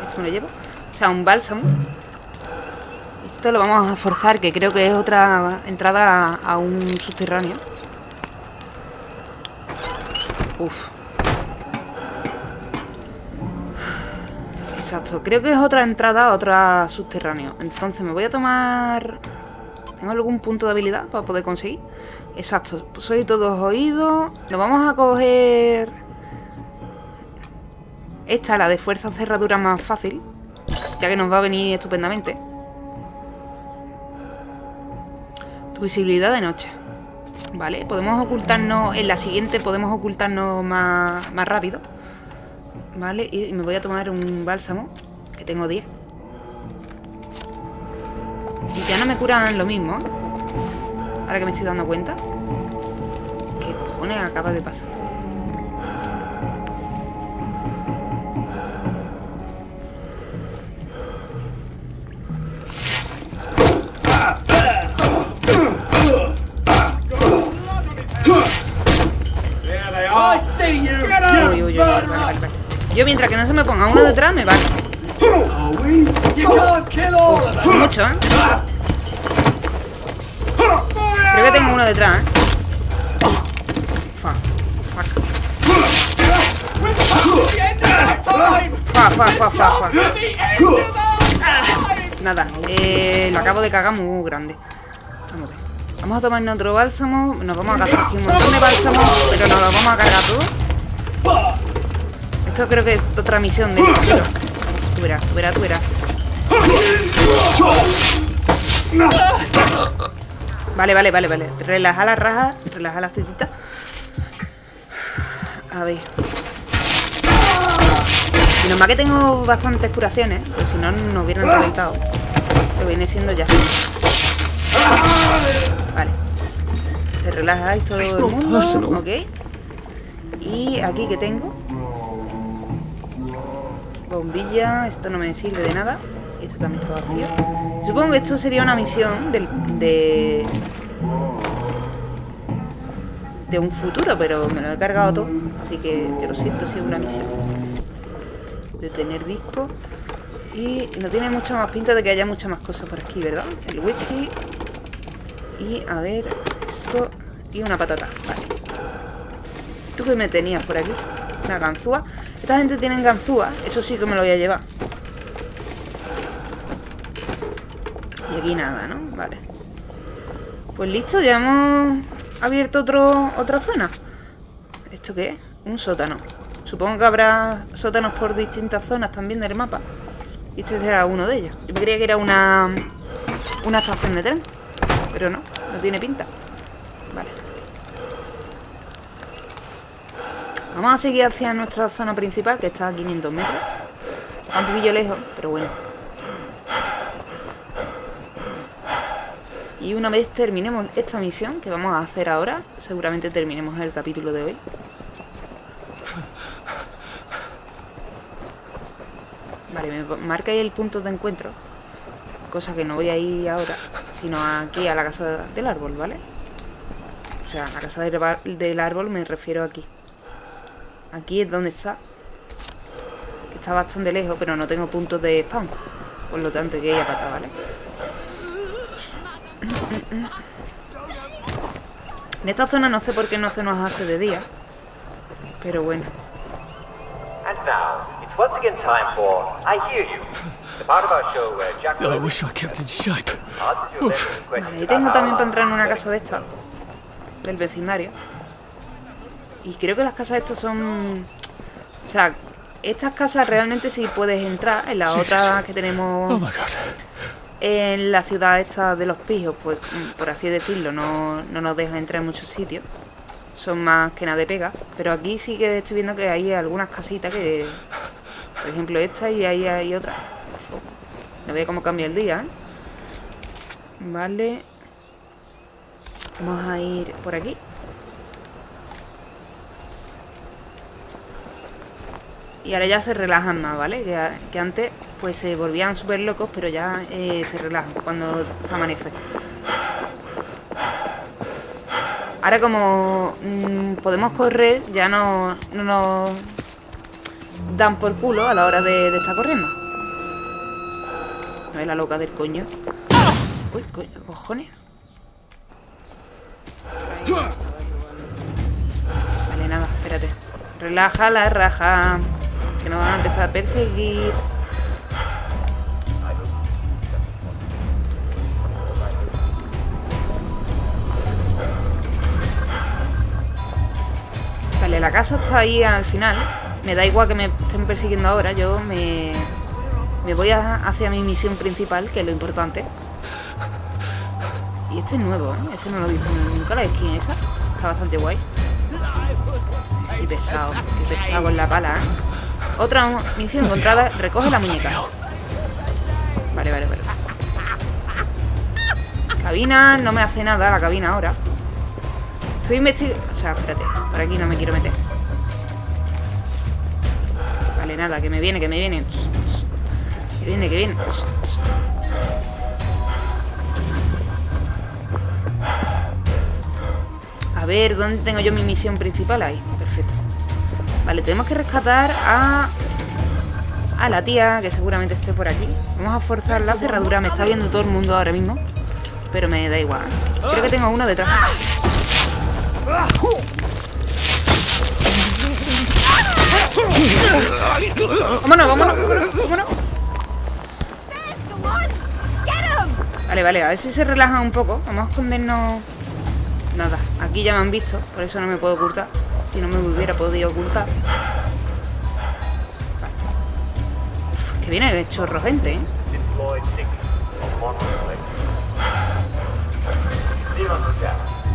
Esto me lo llevo. O sea, un bálsamo. Esto lo vamos a forzar, que creo que es otra entrada a, a un subterráneo. Uf. Exacto, creo que es otra entrada a otro subterráneo. Entonces me voy a tomar... ¿Tengo algún punto de habilidad para poder conseguir? Exacto, soy todos oídos. Nos vamos a coger... Esta, la de fuerza cerradura más fácil. Ya que nos va a venir estupendamente. Tu visibilidad de noche. Vale, podemos ocultarnos... En la siguiente podemos ocultarnos más, más rápido. Vale, y me voy a tomar un bálsamo. Que tengo 10. Y ya no me curan lo mismo. ¿eh? Ahora que me estoy dando cuenta. ¿Qué cojones acaba de pasar? Uy, uy, uy, vale, vale, vale. Yo mientras que no se me ponga uno detrás me vale. Mucho, ¿eh? Creo que tengo uno detrás, ¿eh? Fuck, fuck. Fuck, fuck, fuck, fuck, fuck. Nada, eh, lo acabo de cagar muy grande. Vamos a ver. Vamos a tomarnos otro bálsamo. Nos vamos a gastar un montón de bálsamo, pero nos lo vamos a cargar todo. Esto creo que es otra misión de esto. Tú verás, tú verás, tú verás. Vale, vale, vale, vale. Relaja las rajas, relaja las tetitas. A ver. Menos mal que tengo bastantes curaciones, pues si no, nos hubieran reventado. Lo viene siendo ya. Vale. Se relaja ahí todo el mundo. Ok. Y aquí que tengo. Bombilla. Esto no me sirve de nada. Esto también está vacío. Supongo que esto sería una misión de... De un futuro, pero me lo he cargado todo. Así que yo lo siento si es una misión. De tener disco. Y no tiene mucha más pinta de que haya muchas más cosas por aquí, ¿verdad? El whisky. Y a ver, esto. Y una patata. Vale. ¿Tú qué me tenías por aquí? Una ganzúa. Esta gente tiene ganzúa. Eso sí que me lo voy a llevar. Y aquí nada, ¿no? Vale. Pues listo, ya hemos abierto otro, otra zona. ¿Esto qué es? Un sótano. Supongo que habrá sótanos por distintas zonas también del mapa. Y este será uno de ellos. Yo creía que era una, una estación de tren. Pero no, no tiene pinta. Vale. Vamos a seguir hacia nuestra zona principal, que está a 500 metros. Está un poquillo lejos, pero bueno. Y una vez terminemos esta misión que vamos a hacer ahora, seguramente terminemos el capítulo de hoy. Vale, me marca ahí el punto de encuentro. Cosa que no voy a ir ahora, sino aquí a la casa del árbol, ¿vale? O sea, a la casa del, árbol me refiero aquí. Aquí es donde está. Está bastante lejos, pero no tengo puntos de spawn. Por lo tanto, que a pata, ¿vale? En esta zona no sé por qué no se nos hace de día. Pero bueno. And now, it's once again time for I Hear You, the part of our show where Jack I wish I kept in shape. answers your listening Vale, questions ahí tengo también para entrar en una casa de estas. Del vecindario. Y creo que las casas estas son... O sea, estas casas realmente sí puedes entrar. En las otras que Oh tenemos my god. En la ciudad esta de los pijos, pues por así decirlo, no, no nos dejan entrar en muchos sitios. Son más que nada de pega. Pero aquí sí que estoy viendo que hay algunas casitas que... Por ejemplo esta y ahí hay otra. No veo cómo cambia el día, ¿eh? Vale. Vamos a ir por aquí. Y ahora ya se relajan más, ¿vale? Que, antes pues se volvían súper locos, pero ya eh, se relajan cuando se amanece. Ahora como mm, podemos correr, ya no, no nos dan por culo a la hora de, estar corriendo. No es la loca del coño. Uy, coño, cojones. Vale, nada, espérate. Relaja la raja. Que nos van a empezar a perseguir. Vale, la casa está ahí al final. Me da igual que me estén persiguiendo ahora. Yo me, me voy hacia mi misión principal, que es lo importante. Y este es nuevo, ¿eh? Ese no lo he visto nunca, la skin esa. Está bastante guay. Sí, pesado. Qué pesado con la pala, ¿eh? Otra misión encontrada. Recoge la muñeca. Vale, vale, vale. Cabina, no me hace nada la cabina ahora. Estoy investigando... O sea, espérate. Por aquí no me quiero meter. Vale, nada, que me viene, que me viene. Que viene, que viene. A ver, ¿dónde tengo yo mi misión principal? Ahí, perfecto. Vale, tenemos que rescatar a... A la tía, que seguramente esté por aquí. Vamos a forzar la cerradura. Me está viendo todo el mundo ahora mismo. Pero me da igual. Creo que tengo uno detrás. Vámonos, vámonos, vámonos, vámonos. Vale, vale, a ver si se relajan un poco. Vamos a escondernos. Nada, aquí ya me han visto, por eso no me puedo ocultar. Si no me hubiera podido ocultar. Uf, que viene chorro gente, ¿eh?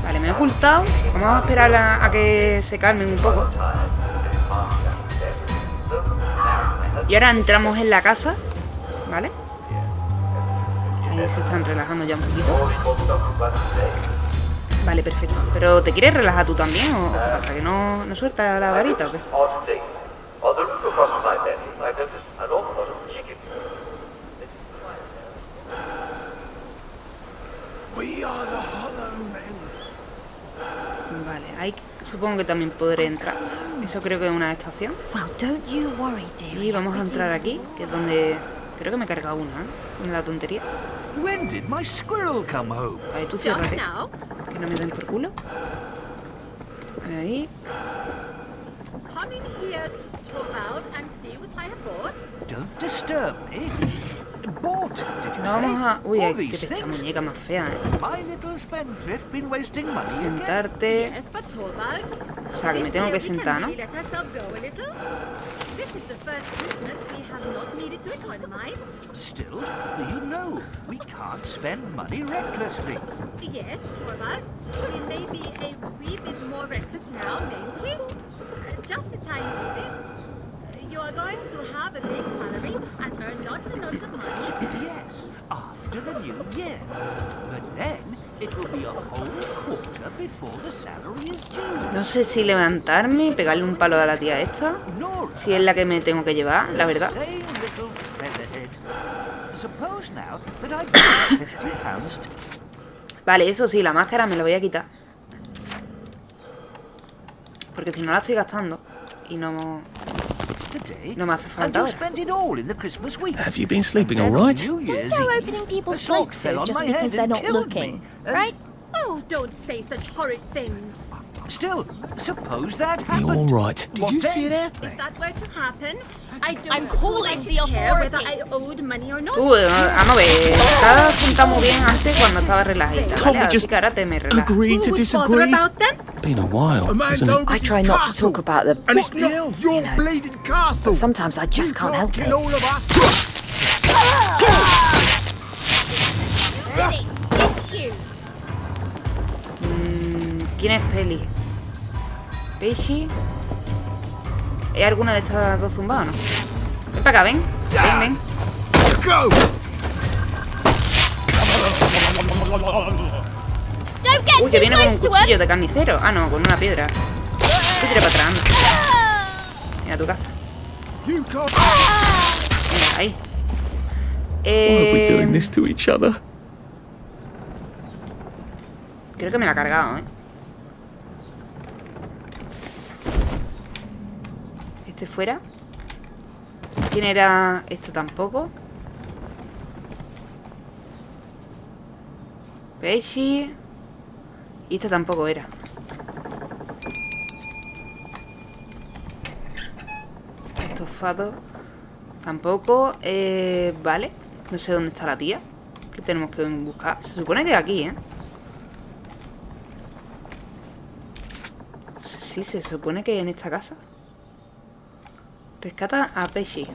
Vale, me he ocultado. Vamos a esperar a, a que se calmen un poco. Y ahora entramos en la casa. ¿Vale? Ahí se están relajando ya un poquito. Vale, perfecto. ¿Pero te quieres relajar tú también o qué pasa? ¿Que no, no suelta la varita o qué? Vale, ahí supongo que también podré entrar. Eso creo que es una estación. Well, don't you worry, Y vamos a entrar aquí, que es donde... Creo que me he cargado una, ¿eh? Una tontería. When did my squirrel come home? Ahí tú ciérrate. Que no me den por culo. Ahí. come in here, Torvald, and see what I have bought. Don't disturb me. Bought, did you No vamos a... Uy, All ay, these que esta muñeca más fea, ¿eh? My little spendthrift been wasting money again? Sentarte. Yes, but Torvald. O sea, que me tengo que sentar, ¿no? Really let ourselves go a little. This is the first Christmas we have not needed to economize. Still, you know, we can't spend money recklessly. Yes, Torvald. We may be a wee bit more reckless now, mayn't we? Uh, just a tiny wee bit. Uh, You are going to have a big salary and earn lots and lots of money. Yes, after the new year. But then Due. No sé si levantarme y pegarle un palo a la tía esta. Si es la que me tengo que llevar, la verdad. say, little featherhead. Suppose now that I give you 50 pounds to Vale, eso sí, la máscara me la voy a quitar. Porque si no la estoy gastando. Y no... today. No me hace and falta you spend it all in the Christmas week. Have you been sleeping Then all on right? New Year's Don't go opening people's a boxes just because they're not looking, me. Right? Oh, don't say such horrid things. Still, suppose that happened. You happened. all right? What you then? If that were to happen, I don't I'm suppose calling I the care whether I owed money or not. Uh, vamos a ver. Estaba sentado muy bien antes cuando estaba relajadita, Can't ¿vale? we just que ahora te me relajas. Agree Who to would bother disagree? about them? Been a while, A man's hasn't it? I try not to talk about them. And it's you not know, your you know. bleeding castle. But sometimes I just you can't help kill it. all of us. Denny, it's you. Mm, ¿Quién es Peli? ¿Peishi? ¿Hay alguna de estas dos zumbadas o no? Ven para acá, ven. Ven, ven. Uy, que viene con un cuchillo de carnicero. Ah, no, con una piedra. Tú tira para atrás. Mira tu casa. Venga, ahí. Why are we doing Eh, this to each other? creo que me la ha cargado, ¿eh? Este fuera. ¿Quién era? Este tampoco. Peishi. Y este tampoco era. Estofado. Tampoco. Eh, vale. No sé dónde está la tía. Que tenemos que buscar. Se supone que aquí, ¿eh? Sí, se supone que en esta casa. Rescata a Peishi.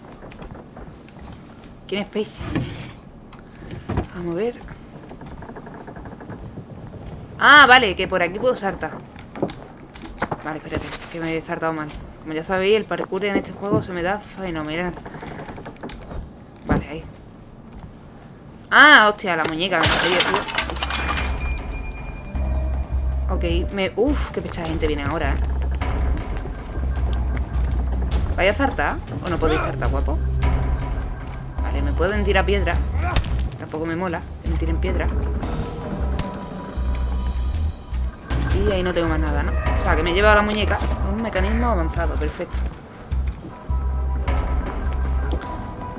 ¿Quién es Peishi? Vamos a ver. Ah, vale, que por aquí puedo saltar. Vale, espérate, que me he saltado mal. Como ya sabéis, el parkour en este juego se me da fenomenal. Vale, ahí. Ah, hostia, la muñeca, en serio, tío. Ok, me... Uf, qué pecha gente viene ahora, ¿eh? ¿Vaya a zartar? ¿O no podéis zartar, guapo? Vale, me pueden tirar piedra Tampoco me mola que me tiren piedra Y ahí no tengo más nada, ¿no? O sea, que me he llevado la muñeca Un mecanismo avanzado, perfecto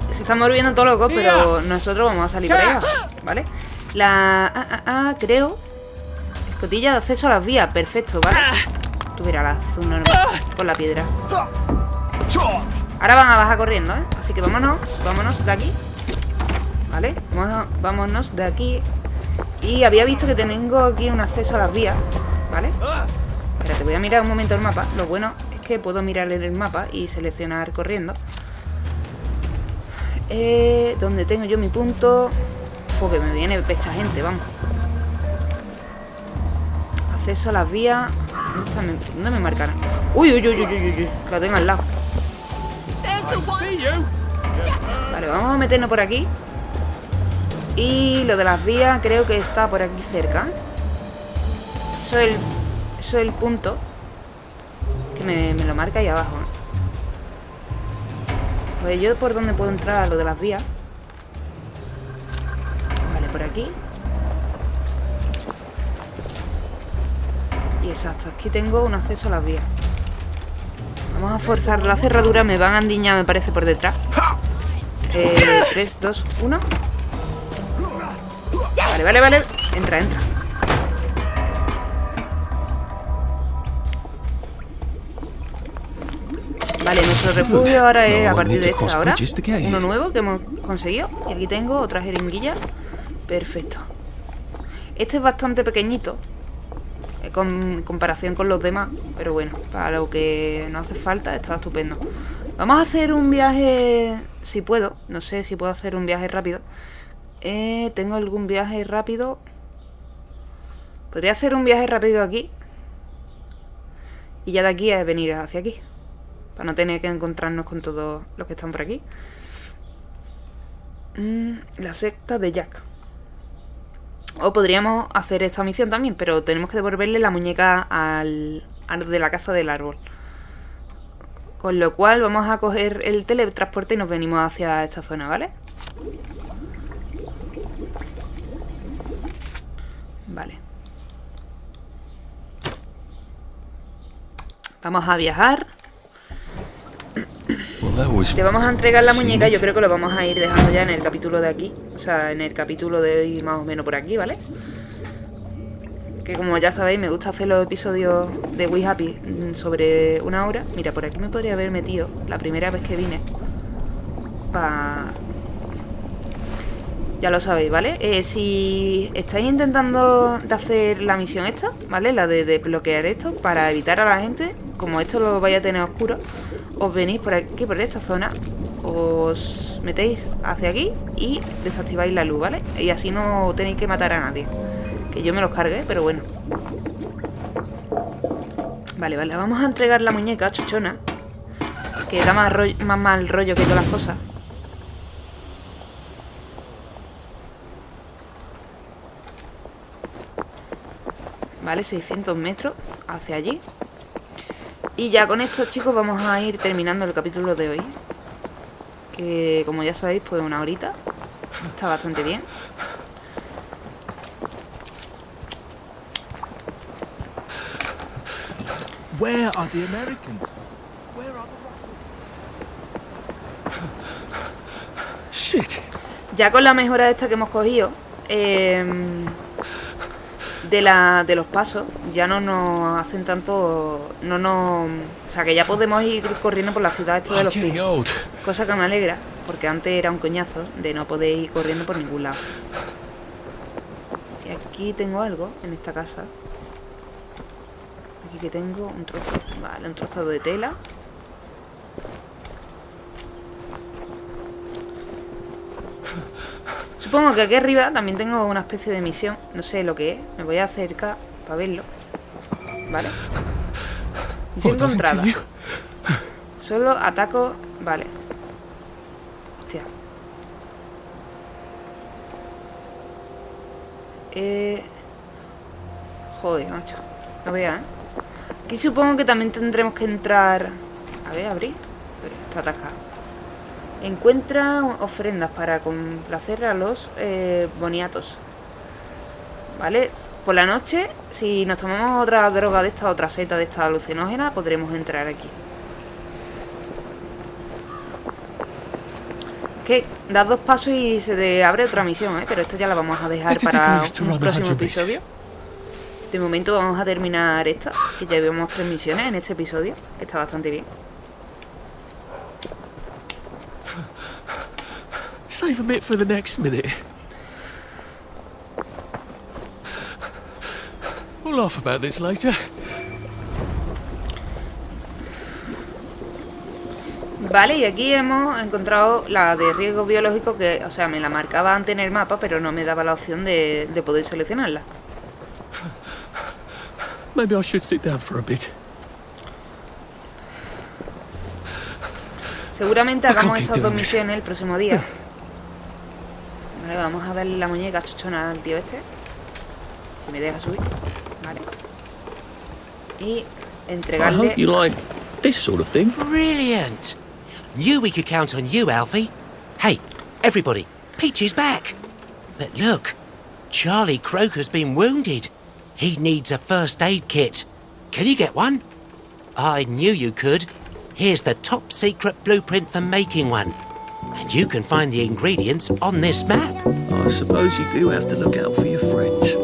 Se están volviendo todos locos, pero nosotros vamos a salir por ahí ¿vale? La... Ah, ah, creo Escotilla de acceso a las vías, perfecto, ¿vale? Tú verás la normal Con la piedra Ahora van a bajar corriendo, ¿eh? Así que vámonos, vámonos de aquí ¿Vale? Vámonos, de aquí Y había visto que tengo aquí un acceso a las vías ¿Vale? Espérate, voy a mirar un momento el mapa Lo bueno es que puedo mirar en el mapa Y seleccionar corriendo eh, ¿Dónde tengo yo mi punto? Fue que me viene pecha gente, vamos Acceso a las vías ¿Dónde, está ¿Dónde me marcaron? Uy, uy, uy, uy, uy, uy, que lo tengo al lado. Vale, vamos a meternos por aquí. Y lo de las vías creo que está por aquí cerca. Eso es el, eso es el punto Que me, lo marca ahí abajo. Pues yo por dónde puedo entrar a lo de las vías. Vale, por aquí. Y exacto, aquí tengo un acceso a las vías Vamos a forzar la cerradura Me van a andiñar, me parece, por detrás. Eh, 3, 2, 1 Vale, vale, vale. Entra, entra. Vale, nuestro refugio ahora es a partir de esta hora Uno nuevo que hemos conseguido. Y aquí tengo otra jeringuilla. Perfecto. Este es bastante pequeñito Con comparación con los demás Pero bueno, para lo que nos hace falta Está estupendo. Vamos a hacer un viaje Si puedo, no sé si puedo hacer un viaje rápido. Eh, Tengo algún viaje rápido Podría hacer un viaje rápido aquí Y ya de aquí es venir hacia aquí Para no tener que encontrarnos con todos los que están por aquí. Mm, La secta de Jack O podríamos hacer esta misión también, pero tenemos que devolverle la muñeca al, de la casa del árbol. Con lo cual vamos a coger el teletransporte y nos venimos hacia esta zona, ¿vale? Vale. Vamos a viajar. Te vamos a entregar la muñeca, yo creo que lo vamos a ir dejando ya en el capítulo de aquí. O sea, en el capítulo de hoy más o menos por aquí, ¿vale? Que como ya sabéis, me gusta hacer los episodios de We Happy sobre una hora. Mira, por aquí me podría haber metido la primera vez que vine. Pa... Ya lo sabéis, ¿vale? Eh, si estáis intentando de hacer la misión esta, ¿vale? La de desbloquear esto, para evitar a la gente, como esto lo vais a tener oscuro, os venís por aquí, por esta zona, os metéis hacia aquí y desactiváis la luz, ¿vale? Y así no tenéis que matar a nadie. Que yo me los cargué, pero bueno. Vale, vale, vamos a entregar la muñeca chuchona. Que da más, rollo- más mal rollo que todas las cosas. Vale, 600 metros hacia allí. Y ya con esto, chicos, vamos a ir terminando el capítulo de hoy. Que, como ya sabéis, pues una horita. Está bastante bien. Where are the Americans? Where are Shit. Ya con la mejora esta que hemos cogido em, de, la, de los pasos, ya no nos hacen tanto. No nos. O sea, que ya podemos ir corriendo por la ciudad esta de los pies. Cosa que me alegra, porque antes era un coñazo de no poder ir corriendo por ningún lado. Y aquí tengo algo en esta casa. Aquí que tengo un trozo. Vale, un trozo de tela. Supongo que aquí arriba también tengo una especie de misión. No sé lo que es. Me voy a acercar para verlo. Vale. Misión encontrada. Solo ataco... Vale. Hostia. Eh... Joder, macho. No vea, ¿eh? Aquí supongo que también tendremos que entrar... A ver, abrir. Pero está atascado. Encuentra ofrendas para complacer a los eh, boniatos. ¿Vale? Por la noche, si nos tomamos otra droga de esta, otra seta de esta alucinógena, podremos entrar aquí. Que das dos pasos y se te abre otra misión, ¿eh? Pero esta ya la vamos a dejar didn't para un próximo 100 bases. episodio. De momento vamos a terminar esta, que ya vemos tres misiones en este episodio. Está bastante bien. Save a bit for the next minute. We'll laugh about this later. Vale, y aquí hemos encontrado la de riesgo biológico que, o sea, me la marcaba antes en el mapa, pero no me daba la opción de, de poder seleccionarla. Maybe I should sit down for a bit. Seguramente hagamos esas dos misiones el próximo día. Vale, vamos a darle la muñeca chuchona al tío este. Si me deja subir. Vale. Y I entregarle... hope you like this sort of thing. Brilliant. Knew we could count on you, Alfie. Hey, everybody, Peach is back. But look, Charlie Croker's been wounded. He needs a first aid kit. Can you get one? I knew you could. Here's the top secret blueprint for making one. And you can find the ingredients on this map. I suppose you do have to look out for your friends.